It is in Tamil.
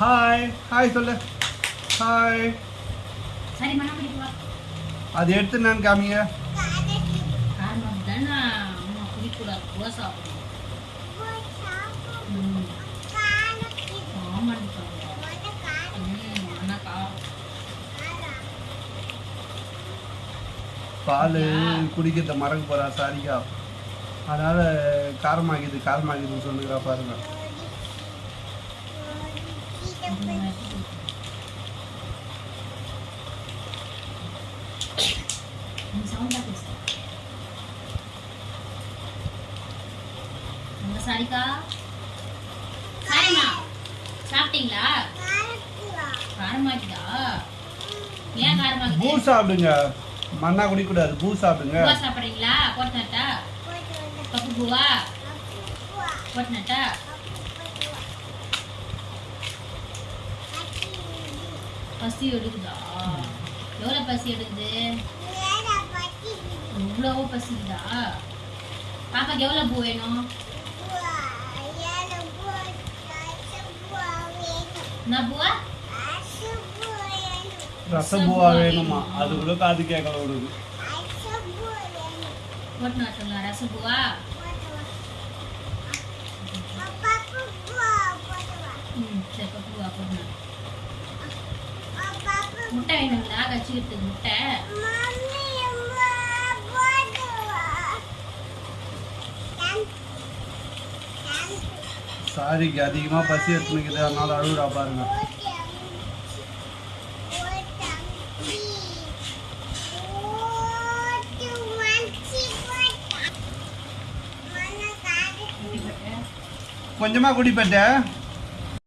ஹாய் ஹாய் சொல்லு. ஹாய் அது எடுத்து நான் காமிங்க. பால் குடிக்கிறத மறக்க போறா சாரிக்கா. அதனால காரமாகிது காரமாகிதுன்னு சொல்லுகிறா பாருங்க. சாரிக்கா. சாப்பிட்டீங்களா? காரமாக்கிதா ஏன் காரமாக்குது பூ சாப்பிடுங்க. மண்ணா குடிக்கூடாது. பூ சாப்பிடுங்க. பூவா சாப்பிட்றீங்களா? போட்டுனட்டா பப்பு பூவா? போட்டுனட்டா பசி எடுக்குதா எவ்வளோ பசி எடுக்குது இவ்வளவோ பசிக்குதா பாப்பாக்கு எவ்வளோ பூ வேணும் என்ன பூவா ரசபூவா வேணுமா அது கூட காது கேட்கல விடுது போட்டு நட்டுங்களா ரசபூவா ம் சரி பப்பு பூவா போட்டு நட்டு. முட்டை வேணுங்களா கச்சிக்கிறதுக்கு முட்டை. சாரிக்கு அதிகமா பசி எடுத்துனுக்குது. அதனால அழுகுறா பாருங்க. குட்டி போட்டு கொஞ்சமா குடிப்பட்ட